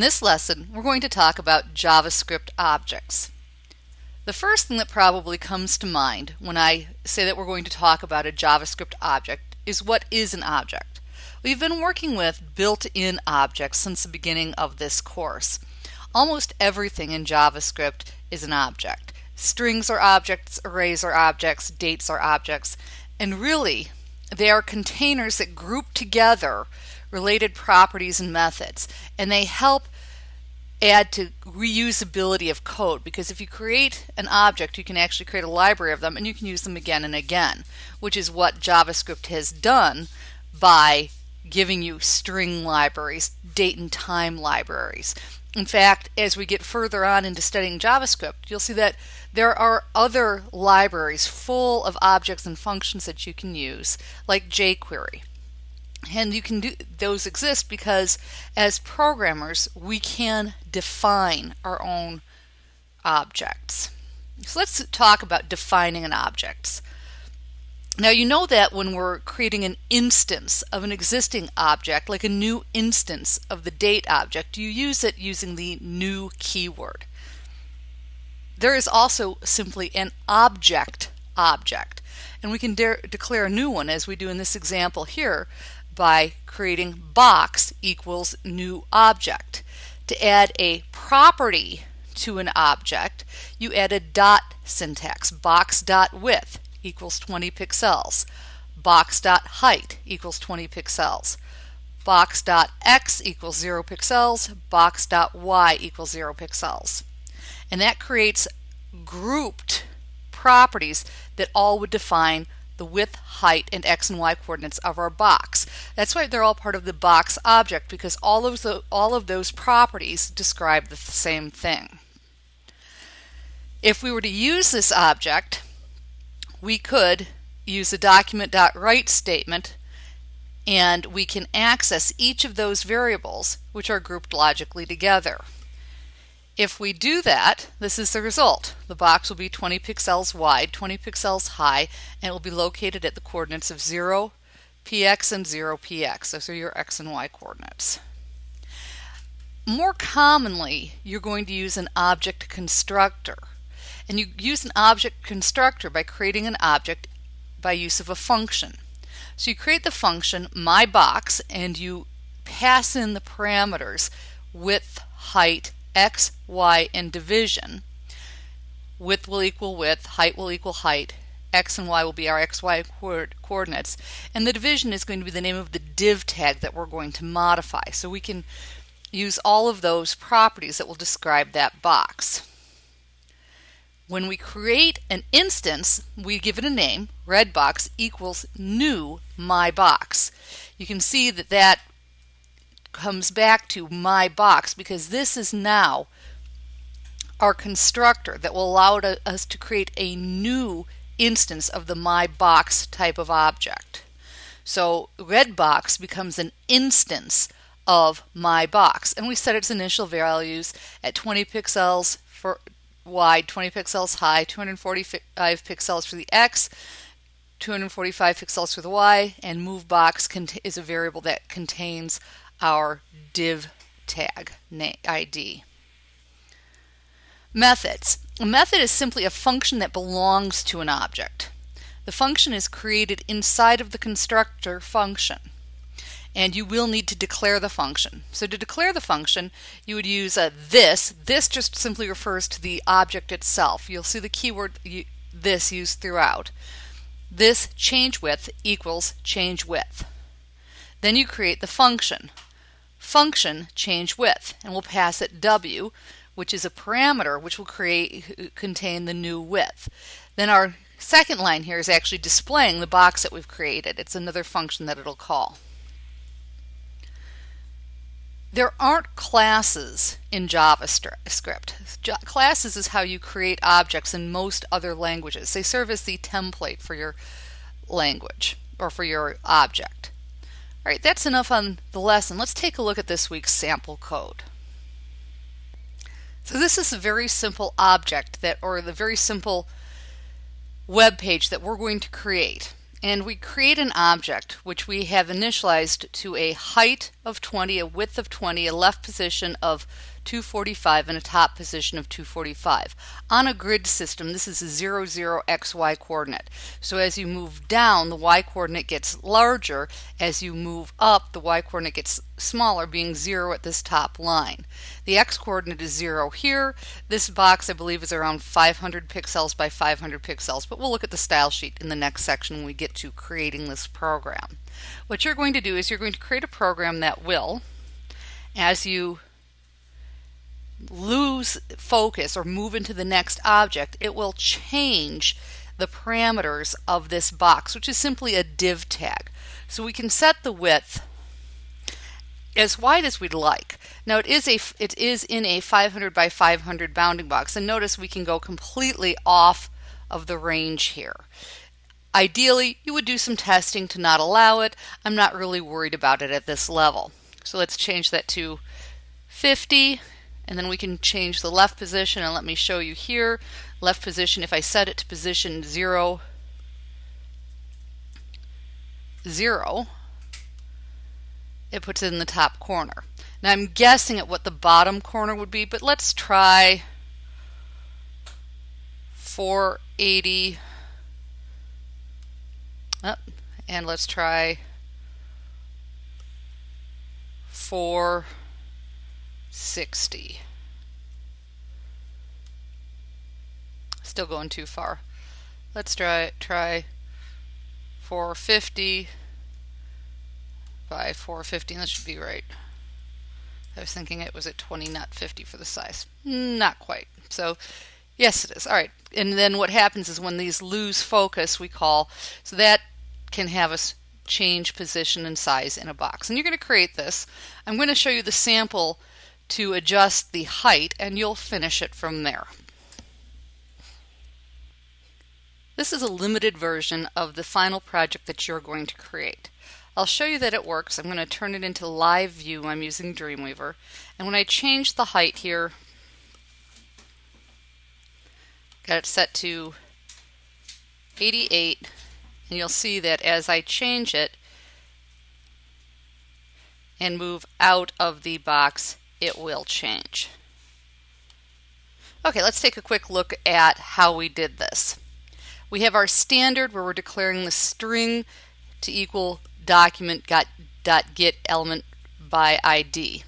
In this lesson, we're going to talk about JavaScript objects. The first thing that probably comes to mind when I say that we're going to talk about a JavaScript object is what is an object? We've been working with built-in objects since the beginning of this course. Almost everything in JavaScript is an object. Strings are objects, arrays are objects, dates are objects, and really they are containers that group together related properties and methods, and they help add to reusability of code because if you create an object you can actually create a library of them and you can use them again and again which is what JavaScript has done by giving you string libraries date and time libraries. In fact as we get further on into studying JavaScript you'll see that there are other libraries full of objects and functions that you can use like jQuery and you can do those exist because as programmers we can define our own objects. So let's talk about defining an object. Now you know that when we're creating an instance of an existing object like a new instance of the date object you use it using the new keyword. There is also simply an object object. And we can de declare a new one as we do in this example here by creating box equals new object. To add a property to an object, you add a dot syntax, box dot width equals 20 pixels, box dot height equals 20 pixels, box dot x equals 0 pixels, box dot y equals 0 pixels. And that creates grouped properties that all would define the width, height, and x and y coordinates of our box. That's why they're all part of the box object because all of, the, all of those properties describe the same thing. If we were to use this object, we could use a document.write statement and we can access each of those variables which are grouped logically together. If we do that, this is the result. The box will be 20 pixels wide, 20 pixels high, and it will be located at the coordinates of 0, px, and 0, px. Those are your x and y coordinates. More commonly, you're going to use an object constructor. And you use an object constructor by creating an object by use of a function. So you create the function myBox and you pass in the parameters width, height, x, y, and division. Width will equal width, height will equal height, x and y will be our x, y coordinates, and the division is going to be the name of the div tag that we're going to modify. So we can use all of those properties that will describe that box. When we create an instance, we give it a name, redbox equals new my box. You can see that that comes back to my box because this is now our constructor that will allow us to create a new instance of the my box type of object. So red box becomes an instance of my box and we set its initial values at 20 pixels for wide, 20 pixels high, 245 pixels for the x, 245 pixels for the y, and move box is a variable that contains our div tag ID. Methods. A method is simply a function that belongs to an object. The function is created inside of the constructor function and you will need to declare the function. So to declare the function, you would use a this. This just simply refers to the object itself. You'll see the keyword this used throughout. This change width equals change width. Then you create the function function change width and we'll pass it w which is a parameter which will create contain the new width. Then our second line here is actually displaying the box that we've created. It's another function that it'll call. There aren't classes in JavaScript. Classes is how you create objects in most other languages. They serve as the template for your language or for your object. All right, that's enough on the lesson. Let's take a look at this week's sample code. So this is a very simple object that, or the very simple web page that we're going to create. and we create an object which we have initialized to a height of 20, a width of 20, a left position of 245 and a top position of 245. On a grid system, this is a 0, 0 xy coordinate. So as you move down, the y coordinate gets larger. As you move up, the y coordinate gets smaller, being 0 at this top line. The x coordinate is 0 here. This box, I believe, is around 500 pixels by 500 pixels, but we'll look at the style sheet in the next section when we get to creating this program. What you're going to do is you're going to create a program that will, as you lose focus or move into the next object, it will change the parameters of this box, which is simply a div tag. So we can set the width as wide as we'd like. Now it is a it is in a 500 by 500 bounding box and notice we can go completely off of the range here. Ideally, you would do some testing to not allow it. I'm not really worried about it at this level. So let's change that to 50 and then we can change the left position and let me show you here. Left position if I set it to position 0 0 it puts it in the top corner. Now I'm guessing at what the bottom corner would be but let's try 480 oh, and let's try 4 60. Still going too far. Let's try try 450 by 450. That should be right. I was thinking it was at 20, not 50 for the size. Not quite. So, yes, it is. All right. And then what happens is when these lose focus, we call, so that can have us change position and size in a box. And you're going to create this. I'm going to show you the sample to adjust the height and you'll finish it from there. This is a limited version of the final project that you're going to create. I'll show you that it works. I'm going to turn it into live view. I'm using Dreamweaver. And when I change the height here, got it set to 88, and you'll see that as I change it and move out of the box, it will change. Okay, let's take a quick look at how we did this. We have our standard where we're declaring the string to equal document got, dot get element by ID.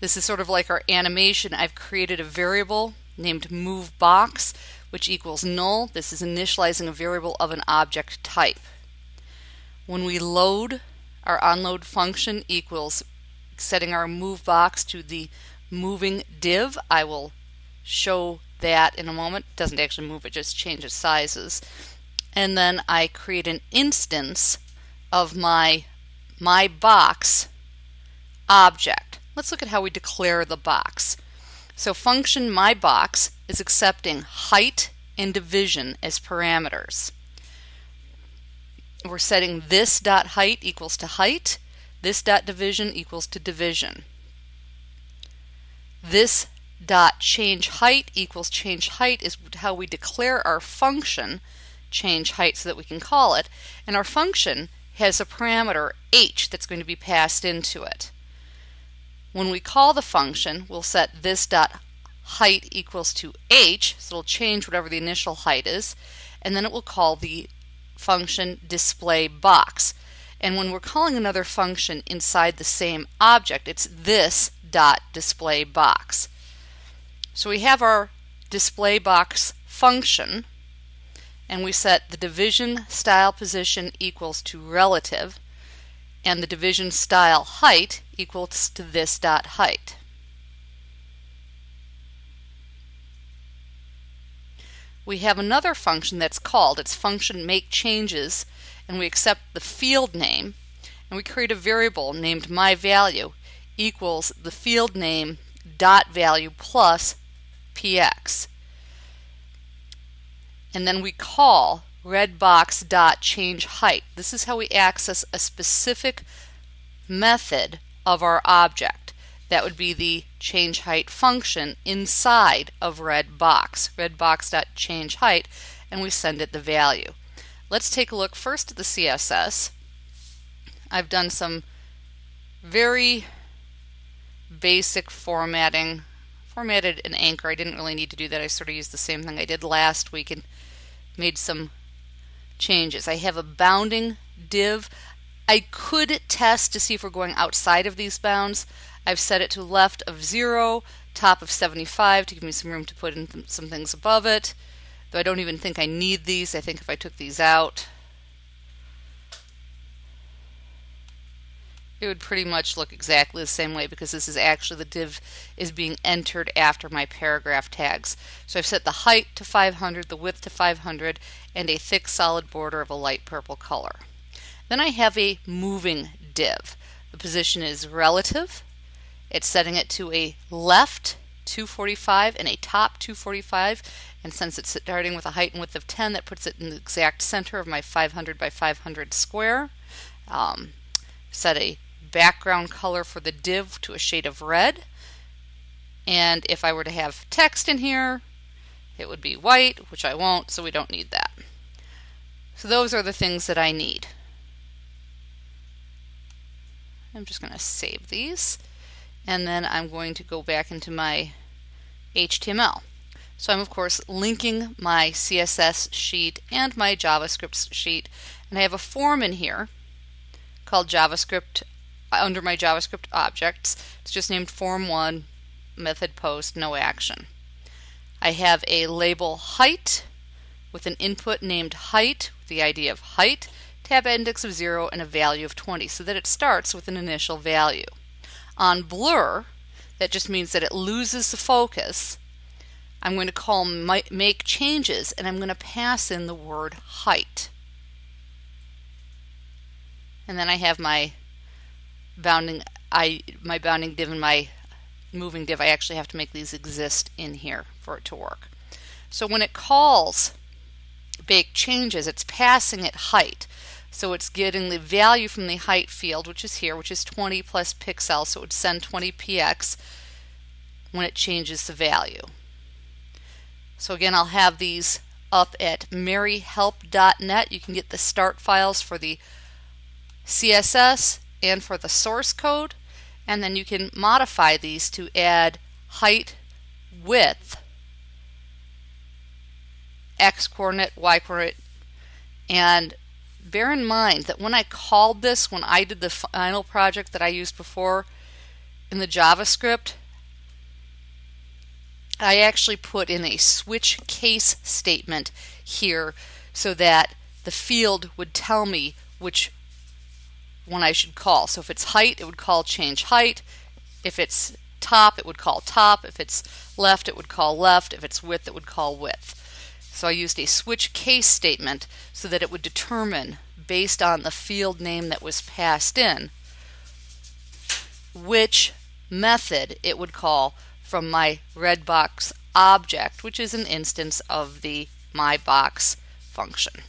This is sort of like our animation. I've created a variable named move box which equals null. This is initializing a variable of an object type. When we load, our onload function equals setting our move box to the moving div. I will show that in a moment. It doesn't actually move, it just changes sizes. And then I create an instance of my my box object. Let's look at how we declare the box. So function my box is accepting height and division as parameters. We're setting this dot height equals to height this dot division equals to division. This dot change height equals change height is how we declare our function change height so that we can call it. And our function has a parameter h that's going to be passed into it. When we call the function, we'll set this dot height equals to h, so it'll change whatever the initial height is, and then it will call the function display box. And when we're calling another function inside the same object, it's this dot display box. So we have our display box function and we set the division style position equals to relative and the division style height equals to this dot height. We have another function that's called, its function make changes and we accept the field name and we create a variable named my value equals the field name dot value plus px and then we call redbox dot change height. This is how we access a specific method of our object. That would be the change height function inside of redbox redbox dot change height and we send it the value Let's take a look first at the CSS. I've done some very basic formatting. Formatted an anchor. I didn't really need to do that. I sort of used the same thing I did last week and made some changes. I have a bounding div. I could test to see if we're going outside of these bounds. I've set it to left of 0, top of 75 to give me some room to put in th some things above it. Though I don't even think I need these. I think if I took these out, it would pretty much look exactly the same way because this is actually the div is being entered after my paragraph tags. So I've set the height to 500, the width to 500, and a thick solid border of a light purple color. Then I have a moving div. The position is relative. It's setting it to a left 245 and a top 245 and since it's starting with a height and width of 10 that puts it in the exact center of my 500 by 500 square. Um, set a background color for the div to a shade of red and if I were to have text in here it would be white which I won't so we don't need that. So those are the things that I need. I'm just going to save these and then I'm going to go back into my HTML. So I'm of course linking my CSS sheet and my JavaScript sheet and I have a form in here called JavaScript uh, under my JavaScript objects. It's just named form 1 method post no action. I have a label height with an input named height the ID of height tab index of 0, and a value of 20, so that it starts with an initial value. On blur, that just means that it loses the focus. I'm going to call make changes, and I'm going to pass in the word height. And then I have my bounding I my bounding div and my moving div. I actually have to make these exist in here for it to work. So when it calls make changes, it's passing it height. So it's getting the value from the height field, which is here, which is 20 plus pixels. So it would send 20 px when it changes the value. So again, I'll have these up at maryhelp.net. You can get the start files for the CSS and for the source code. And then you can modify these to add height, width, x coordinate, y coordinate, and bear in mind that when I called this, when I did the final project that I used before in the JavaScript, I actually put in a switch case statement here so that the field would tell me which one I should call. So if it's height, it would call change height. If it's top, it would call top. If it's left, it would call left. If it's width, it would call width. So I used a switch case statement so that it would determine, based on the field name that was passed in, which method it would call from my redbox object, which is an instance of the myBox function.